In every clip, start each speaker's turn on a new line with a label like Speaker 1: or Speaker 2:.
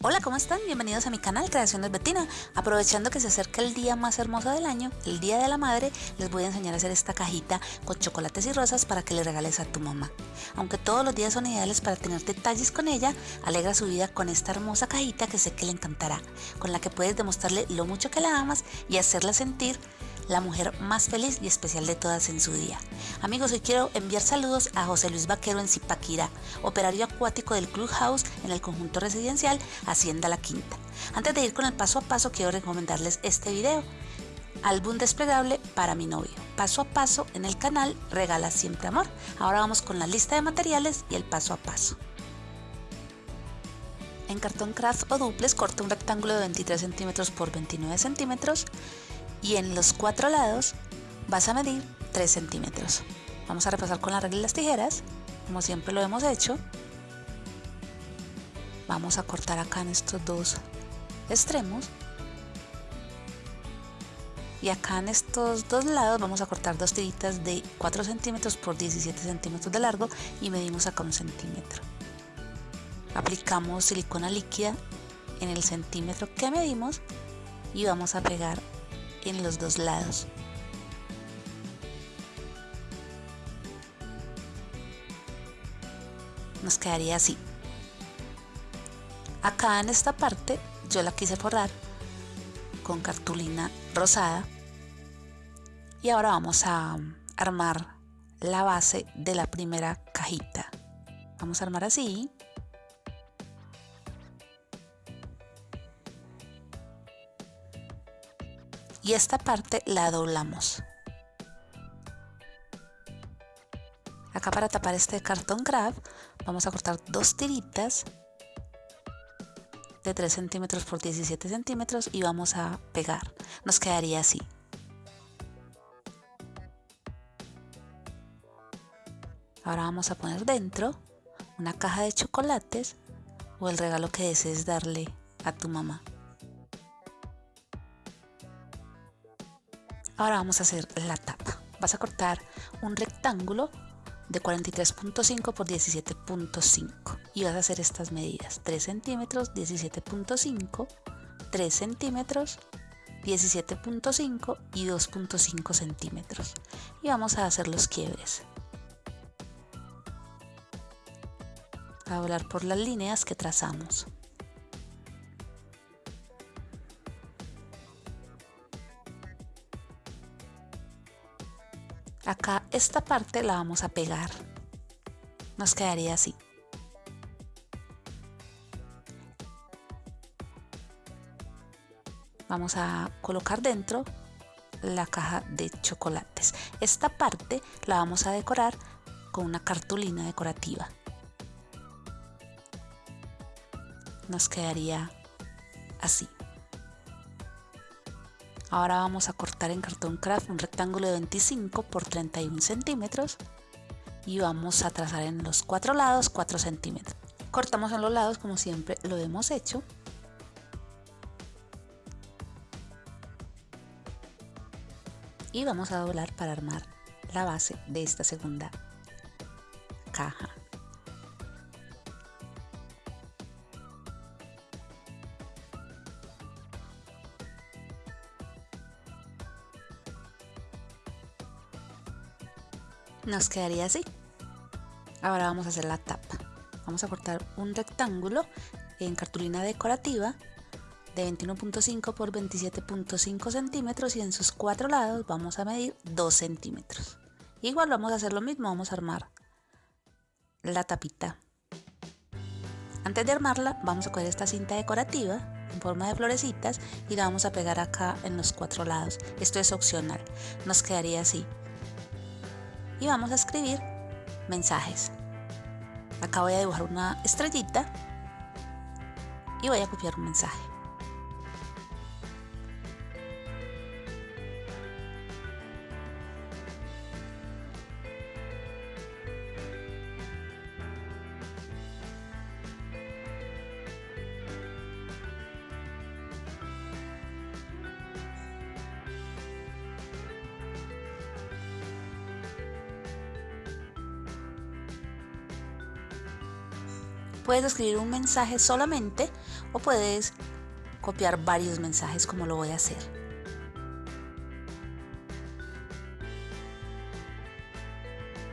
Speaker 1: Hola, ¿cómo están? Bienvenidos a mi canal Creaciones Betina. Aprovechando que se acerca el día más hermoso del año, el Día de la Madre, les voy a enseñar a hacer esta cajita con chocolates y rosas para que le regales a tu mamá. Aunque todos los días son ideales para tener detalles con ella, alegra su vida con esta hermosa cajita que sé que le encantará, con la que puedes demostrarle lo mucho que la amas y hacerla sentir la mujer más feliz y especial de todas en su día. Amigos, hoy quiero enviar saludos a José Luis Vaquero en Zipaquirá, operario acuático del Clubhouse en el conjunto residencial Hacienda La Quinta. Antes de ir con el paso a paso, quiero recomendarles este video. Álbum desplegable para mi novio. Paso a paso en el canal Regala Siempre Amor. Ahora vamos con la lista de materiales y el paso a paso. En cartón craft o duples corta un rectángulo de 23 centímetros por 29 centímetros y en los cuatro lados vas a medir 3 centímetros. Vamos a repasar con la regla de las tijeras, como siempre lo hemos hecho. Vamos a cortar acá en estos dos extremos. Y acá en estos dos lados vamos a cortar dos tiritas de 4 centímetros por 17 centímetros de largo y medimos acá un centímetro. Aplicamos silicona líquida en el centímetro que medimos y vamos a pegar en los dos lados. Nos quedaría así. Acá en esta parte yo la quise forrar con cartulina rosada y ahora vamos a armar la base de la primera cajita. Vamos a armar así. Y esta parte la doblamos. Acá para tapar este cartón craft vamos a cortar dos tiritas de 3 centímetros por 17 centímetros y vamos a pegar. Nos quedaría así. Ahora vamos a poner dentro una caja de chocolates o el regalo que desees darle a tu mamá. Ahora vamos a hacer la tapa. Vas a cortar un rectángulo de 43.5 por 17.5 y vas a hacer estas medidas. 3 centímetros 17.5 3 centímetros 17.5 y 2.5 centímetros. Y vamos a hacer los quiebres. A doblar por las líneas que trazamos acá esta parte la vamos a pegar. Nos quedaría así. Vamos a colocar dentro la caja de chocolates. Esta parte la vamos a decorar con una cartulina decorativa. Nos quedaría así Ahora vamos a cortar en cartón craft un rectángulo de 25 por 31 centímetros y vamos a trazar en los cuatro lados 4 centímetros. Cortamos en los lados como siempre lo hemos hecho. Y vamos a doblar para armar la base de esta segunda caja. Nos quedaría así. Ahora vamos a hacer la tapa. Vamos a cortar un rectángulo en cartulina decorativa de 21.5 por 27.5 centímetros y en sus cuatro lados vamos a medir 2 centímetros. Igual vamos a hacer lo mismo vamos a armar la tapita. Antes de armarla vamos a coger esta cinta decorativa en forma de florecitas y la vamos a pegar acá en los cuatro lados. Esto es opcional. Nos quedaría así y vamos a escribir mensajes. Acá voy a dibujar una estrellita y voy a copiar un mensaje. Puedes escribir un mensaje solamente o puedes copiar varios mensajes como lo voy a hacer.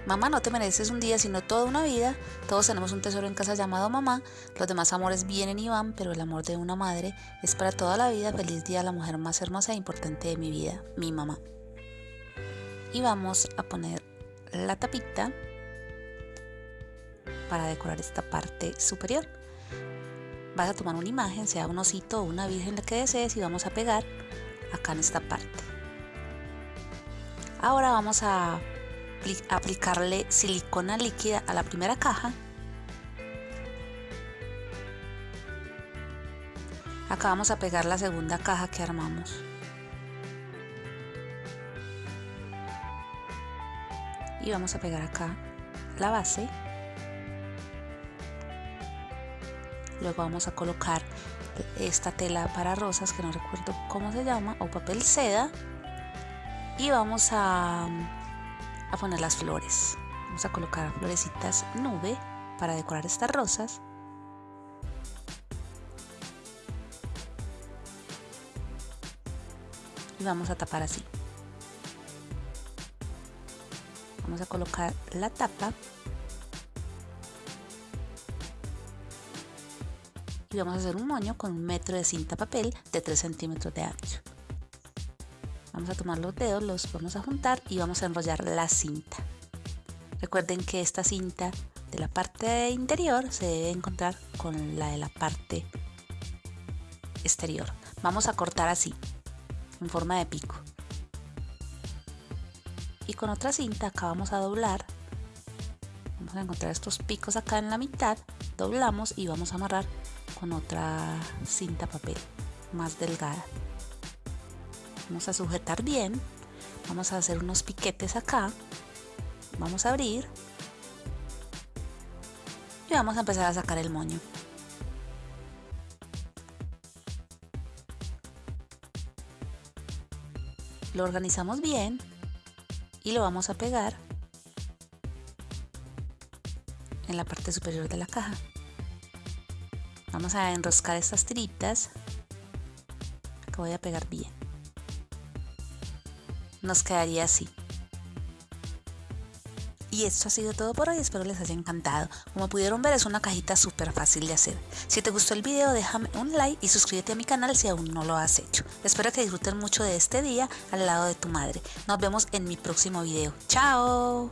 Speaker 1: Mamá, no te mereces un día, sino toda una vida. Todos tenemos un tesoro en casa llamado mamá. Los demás amores vienen y van, pero el amor de una madre es para toda la vida. Feliz día a la mujer más hermosa e importante de mi vida, mi mamá. Y vamos a poner la tapita para decorar esta parte superior. Vas a tomar una imagen, sea un osito o una virgen la que desees y vamos a pegar acá en esta parte. Ahora vamos a aplicarle silicona líquida a la primera caja. Acá vamos a pegar la segunda caja que armamos. Y vamos a pegar acá la base. Luego vamos a colocar esta tela para rosas que no recuerdo cómo se llama o papel seda y vamos a a poner las flores. Vamos a colocar florecitas nube para decorar estas rosas. Y vamos a tapar así. Vamos a colocar la tapa. Y vamos a hacer un moño con un metro de cinta papel de 3 centímetros de ancho. Vamos a tomar los dedos, los vamos a juntar y vamos a enrollar la cinta. Recuerden que esta cinta de la parte interior se debe encontrar con la de la parte exterior. Vamos a cortar así, en forma de pico. Y con otra cinta acá vamos a doblar. Vamos a encontrar estos picos acá en la mitad, doblamos y vamos a amarrar con otra cinta papel más delgada. Vamos a sujetar bien vamos a hacer unos piquetes acá vamos a abrir y vamos a empezar a sacar el moño. Lo organizamos bien y lo vamos a pegar en la parte superior de la caja vamos a enroscar estas tiritas que voy a pegar bien nos quedaría así. Y esto ha sido todo por hoy, espero les haya encantado. Como pudieron ver es una cajita súper fácil de hacer. Si te gustó el video déjame un like y suscríbete a mi canal si aún no lo has hecho. Espero que disfruten mucho de este día al lado de tu madre. Nos vemos en mi próximo video. ¡Chao!